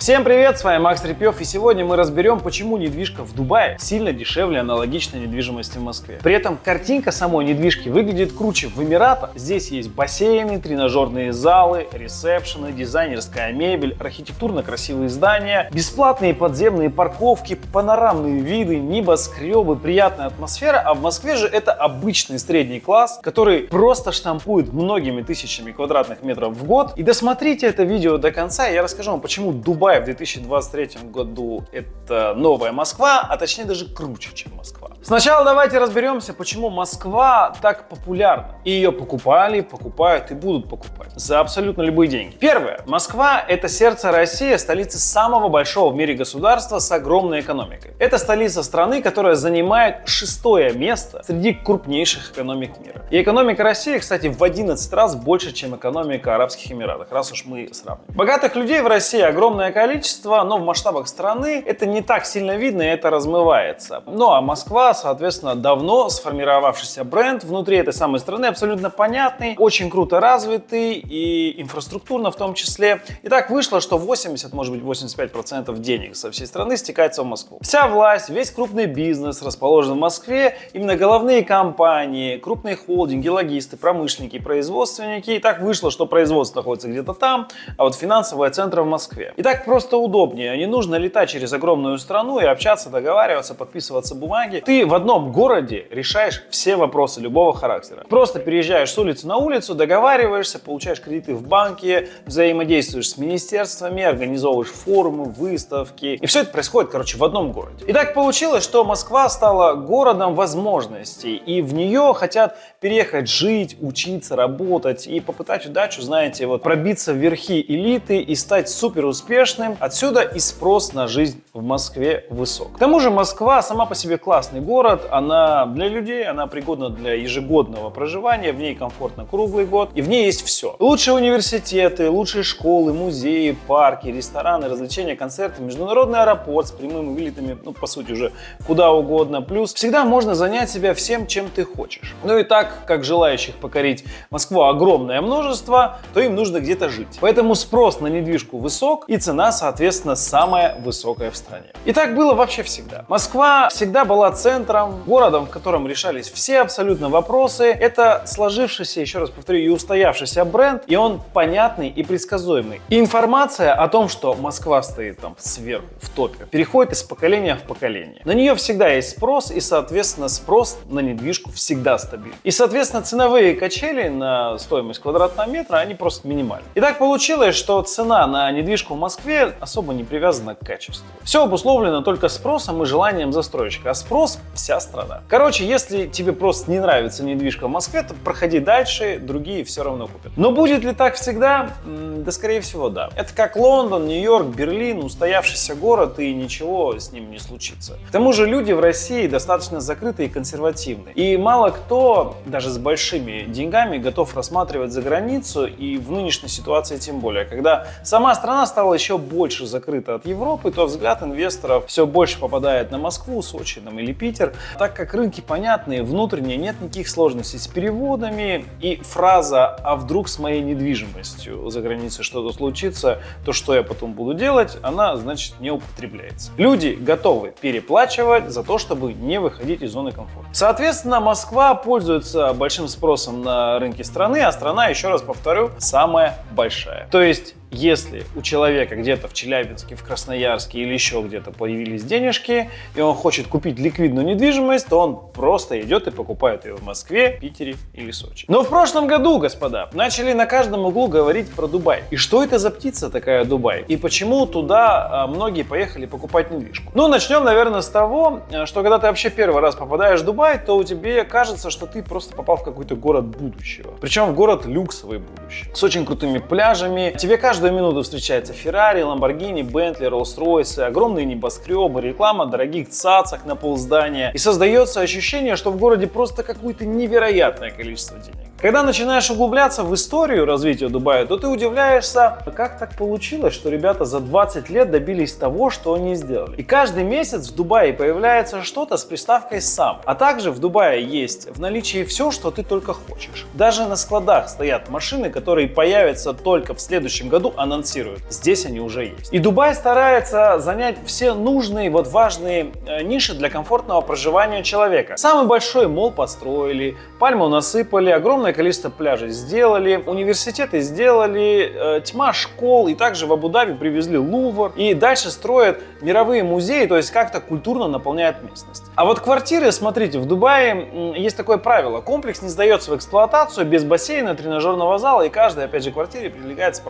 Всем привет, с вами Макс Репьев, и сегодня мы разберем, почему недвижка в Дубае сильно дешевле аналогичной недвижимости в Москве. При этом картинка самой недвижки выглядит круче. В Эмиратах здесь есть бассейны, тренажерные залы, ресепшены, дизайнерская мебель, архитектурно красивые здания, бесплатные подземные парковки, панорамные виды, небоскребы, приятная атмосфера, а в Москве же это обычный средний класс, который просто штампует многими тысячами квадратных метров в год. И досмотрите это видео до конца, и я расскажу вам, почему Дубай Дубай в 2023 году это новая Москва, а точнее даже круче, чем Москва. Сначала давайте разберемся, почему Москва так популярна. И ее покупали, покупают и будут покупать за абсолютно любые деньги. Первое. Москва – это сердце России, столица самого большого в мире государства с огромной экономикой. Это столица страны, которая занимает шестое место среди крупнейших экономик мира. И экономика России, кстати, в 11 раз больше, чем экономика Арабских Эмиратов, раз уж мы сравним. Богатых людей в России огромное количество, но в масштабах страны это не так сильно видно и это размывается. Ну а Москва, соответственно, давно сформировавшийся бренд внутри этой самой страны, абсолютно понятный, очень круто развитый и инфраструктурно в том числе. И так вышло, что 80, может быть 85% денег со всей страны стекается в Москву. Вся власть, весь крупный бизнес расположен в Москве, именно головные компании, крупные холдинги, логисты, промышленники, производственники. И так вышло, что производство находится где-то там, а вот финансовые центры в Москве. И так просто удобнее. Не нужно летать через огромную страну и общаться, договариваться, подписываться бумаги. Ты в одном городе решаешь все вопросы любого характера. Просто переезжаешь с улицы на улицу, договариваешься, получаешь кредиты в банке, взаимодействуешь с министерствами, организовываешь форумы, выставки. И все это происходит, короче, в одном городе. И так получилось, что Москва стала городом возможностей. И в нее хотят переехать жить, учиться, работать и попытать удачу, знаете, вот пробиться в верхи элиты и стать супер успешным. Отсюда и спрос на жизнь в Москве высок. К тому же Москва сама по себе классный город, она для людей, она пригодна для ежегодного проживания, в ней комфортно круглый год и в ней есть все. Лучшие университеты, лучшие школы, музеи, парки, рестораны, развлечения, концерты, международный аэропорт с прямыми вылетами, ну по сути уже куда угодно. Плюс всегда можно занять себя всем, чем ты хочешь. Ну и так как желающих покорить Москву огромное множество, то им нужно где-то жить. Поэтому спрос на недвижку высок и цена, соответственно, самая высокая в стране. И так было вообще всегда. Москва всегда была центром, городом, в котором решались все абсолютно вопросы. Это сложившийся, еще раз повторю, и устоявшийся бренд, и он понятный и предсказуемый. Информация о том, что Москва стоит там сверху, в топе, переходит из поколения в поколение. На нее всегда есть спрос, и, соответственно, спрос на недвижку всегда стабильный. И, Соответственно, ценовые качели на стоимость квадратного метра, они просто минимальны. И так получилось, что цена на недвижку в Москве особо не привязана к качеству. Все обусловлено только спросом и желанием застройщика, а спрос – вся страна. Короче, если тебе просто не нравится недвижка в Москве, то проходи дальше, другие все равно купят. Но будет ли так всегда? Да, скорее всего, да. Это как Лондон, Нью-Йорк, Берлин, устоявшийся город, и ничего с ним не случится. К тому же люди в России достаточно закрытые и консервативные. И мало кто даже с большими деньгами готов рассматривать за границу и в нынешней ситуации тем более. Когда сама страна стала еще больше закрыта от Европы, то взгляд инвесторов все больше попадает на Москву, Сочи там, или Питер. Так как рынки понятные, внутренние, нет никаких сложностей с переводами и фраза «а вдруг с моей недвижимостью за границей что-то случится, то что я потом буду делать?» она, значит, не употребляется. Люди готовы переплачивать за то, чтобы не выходить из зоны комфорта. Соответственно, Москва пользуется большим спросом на рынке страны, а страна, еще раз повторю, самая большая. То есть если у человека где-то в Челябинске, в Красноярске или еще где-то появились денежки, и он хочет купить ликвидную недвижимость, то он просто идет и покупает ее в Москве, Питере или Сочи. Но в прошлом году, господа, начали на каждом углу говорить про Дубай. И что это за птица такая Дубай? И почему туда а, многие поехали покупать недвижку? Ну, начнем, наверное, с того, э, что когда ты вообще первый раз попадаешь в Дубай, то у тебе кажется, что ты просто попал в какой-то город будущего. Причем в город люксовый будущего. С очень крутыми пляжами. Тебе кажется, каждую минуту встречается Феррари, Ламборгини, Бентли, Роллс-Ройсы, огромные небоскребы, реклама дорогих цацах на полздания. И создается ощущение, что в городе просто какое-то невероятное количество денег. Когда начинаешь углубляться в историю развития Дубая, то ты удивляешься, как так получилось, что ребята за 20 лет добились того, что они сделали. И каждый месяц в Дубае появляется что-то с приставкой «сам». А также в Дубае есть в наличии все, что ты только хочешь. Даже на складах стоят машины, которые появятся только в следующем году анонсируют. Здесь они уже есть. И Дубай старается занять все нужные, вот важные э, ниши для комфортного проживания человека. Самый большой мол построили, пальму насыпали, огромное количество пляжей сделали, университеты сделали, э, тьма школ, и также в Абу-Даби привезли Лувр, и дальше строят мировые музеи, то есть как-то культурно наполняют местность. А вот квартиры, смотрите, в Дубае есть такое правило, комплекс не сдается в эксплуатацию без бассейна, тренажерного зала, и каждой, опять же, квартире прилегается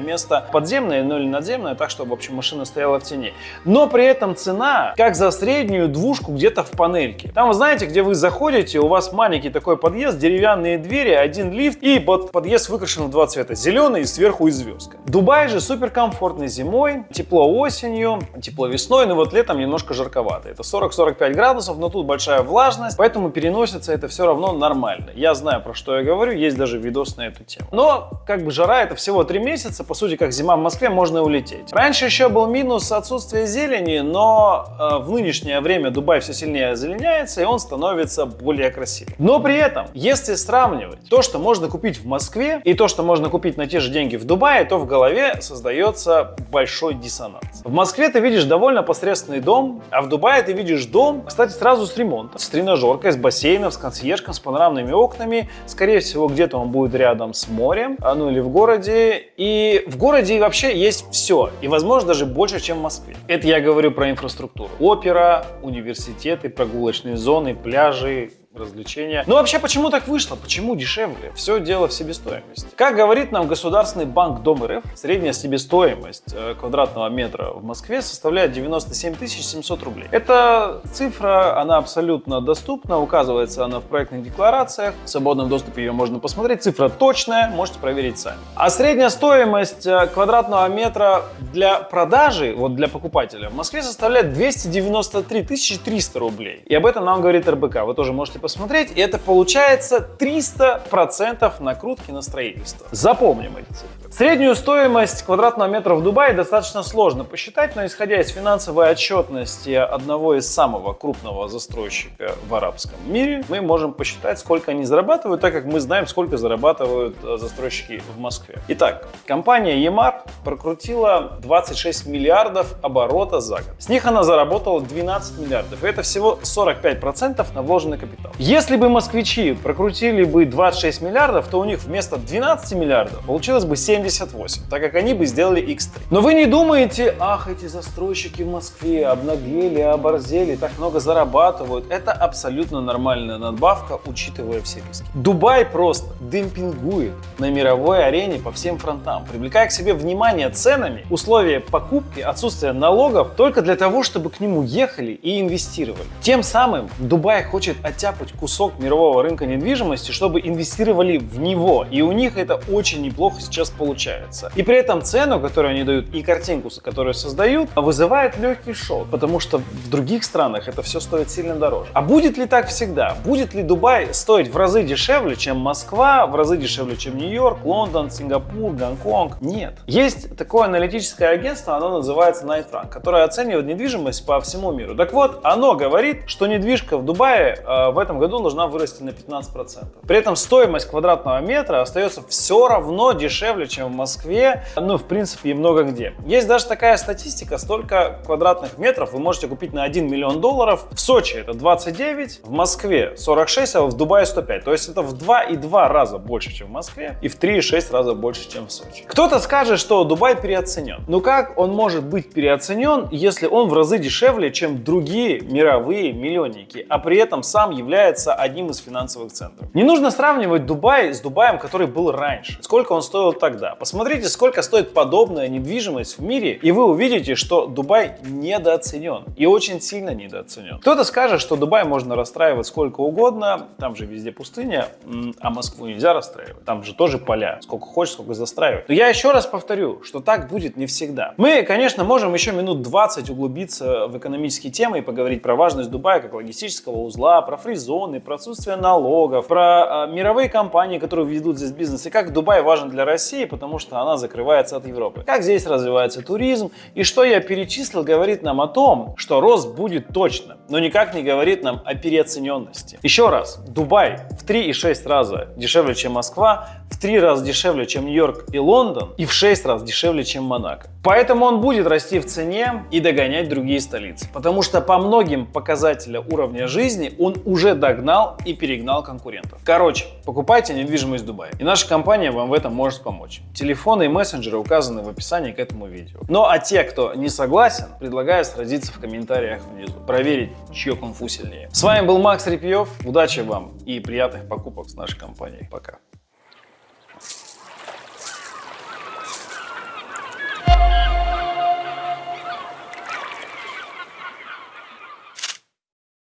парковочное место подземное, ну или надземное, так, чтобы, в общем, машина стояла в тени. Но при этом цена, как за среднюю двушку где-то в панельке. Там, вы знаете, где вы заходите, у вас маленький такой подъезд, деревянные двери, один лифт, и под подъезд выкрашен в два цвета, зеленый и сверху и звездка. Дубай же супер комфортный зимой, тепло осенью, тепло весной, но вот летом немножко жарковато. Это 40-45 градусов, но тут большая влажность, поэтому переносится это все равно нормально. Я знаю, про что я говорю, есть даже видос на эту тему. Но, как бы, жара это всего 3 месяца, по сути, как зима в Москве, можно улететь. Раньше еще был минус отсутствия зелени, но э, в нынешнее время Дубай все сильнее озеленяется, и он становится более красивым. Но при этом, если сравнивать то, что можно купить в Москве, и то, что можно купить на те же деньги в Дубае, то в голове создается большой диссонанс. В Москве ты видишь довольно посредственный дом, а в Дубае ты видишь дом, кстати, сразу с ремонтом, с тренажеркой, с бассейном, с консьержком, с панорамными окнами. Скорее всего, где-то он будет рядом с морем, а, ну или в городе. И в городе вообще есть все, и возможно даже больше, чем в Москве. Это я говорю про инфраструктуру. Опера, университеты, прогулочные зоны, пляжи, развлечения. Но вообще, почему так вышло? Почему дешевле? Все дело в себестоимости. Как говорит нам Государственный банк Дом РФ, средняя себестоимость э, квадратного метра в Москве составляет 97 700 рублей. Эта цифра, она абсолютно доступна, указывается она в проектных декларациях, в свободном доступе ее можно посмотреть, цифра точная, можете проверить сами. А средняя стоимость э, квадратного метра для продажи, вот для покупателя, в Москве составляет 293 300 рублей. И об этом нам говорит РБК, вы тоже можете посмотреть, и это получается 300% накрутки на строительство. Запомним эти цифры. Среднюю стоимость квадратного метра в Дубае достаточно сложно посчитать, но исходя из финансовой отчетности одного из самого крупного застройщика в арабском мире, мы можем посчитать, сколько они зарабатывают, так как мы знаем, сколько зарабатывают э, застройщики в Москве. Итак, компания EMAR прокрутила 26 миллиардов оборота за год. С них она заработала 12 миллиардов, и это всего 45% на вложенный капитал. Если бы москвичи прокрутили бы 26 миллиардов, то у них вместо 12 миллиардов получилось бы 7 78, так как они бы сделали X3. Но вы не думаете, ах, эти застройщики в Москве обнаглели, оборзели, так много зарабатывают. Это абсолютно нормальная надбавка, учитывая все риски. Дубай просто демпингует на мировой арене по всем фронтам, привлекая к себе внимание ценами, условия покупки, отсутствие налогов только для того, чтобы к нему ехали и инвестировали. Тем самым Дубай хочет оттяпать кусок мирового рынка недвижимости, чтобы инвестировали в него. И у них это очень неплохо сейчас получается. И при этом цену, которую они дают, и картинку, которую создают, вызывает легкий шок, потому что в других странах это все стоит сильно дороже. А будет ли так всегда? Будет ли Дубай стоить в разы дешевле, чем Москва, в разы дешевле, чем Нью-Йорк, Лондон, Сингапур, Гонконг? Нет. Есть такое аналитическое агентство, оно называется Night Rank, которое оценивает недвижимость по всему миру. Так вот, оно говорит, что недвижка в Дубае э, в этом году должна вырасти на 15%. При этом стоимость квадратного метра остается все равно дешевле, чем в Москве, ну, в принципе, и много где. Есть даже такая статистика, столько квадратных метров вы можете купить на 1 миллион долларов. В Сочи это 29, в Москве 46, а в Дубае 105. То есть это в 2,2 раза больше, чем в Москве, и в 3,6 раза больше, чем в Сочи. Кто-то скажет, что Дубай переоценен. Ну как он может быть переоценен, если он в разы дешевле, чем другие мировые миллионники, а при этом сам является одним из финансовых центров? Не нужно сравнивать Дубай с Дубаем, который был раньше. Сколько он стоил тогда? Посмотрите, сколько стоит подобная недвижимость в мире, и вы увидите, что Дубай недооценен и очень сильно недооценен. Кто-то скажет, что Дубай можно расстраивать сколько угодно, там же везде пустыня, а Москву нельзя расстраивать, там же тоже поля, сколько хочешь, сколько застраивать. Но я еще раз повторю, что так будет не всегда. Мы, конечно, можем еще минут 20 углубиться в экономические темы и поговорить про важность Дубая как логистического узла, про free зоны, про отсутствие налогов, про э, мировые компании, которые ведут здесь бизнес, и как Дубай важен для России, потому что она закрывается от Европы. Как здесь развивается туризм, и что я перечислил, говорит нам о том, что рост будет точно, но никак не говорит нам о переоцененности. Еще раз, Дубай в 3,6 раза дешевле, чем Москва, в 3 раза дешевле, чем Нью-Йорк и Лондон, и в 6 раз дешевле, чем Монако. Поэтому он будет расти в цене и догонять другие столицы. Потому что по многим показателям уровня жизни он уже догнал и перегнал конкурентов. Короче, покупайте недвижимость в Дубае. И наша компания вам в этом может помочь. Телефоны и мессенджеры указаны в описании к этому видео. Ну а те, кто не согласен, предлагаю сразиться в комментариях внизу. Проверить, чье кунг-фу сильнее. С вами был Макс Репьев. Удачи вам и приятных покупок с нашей компанией. Пока.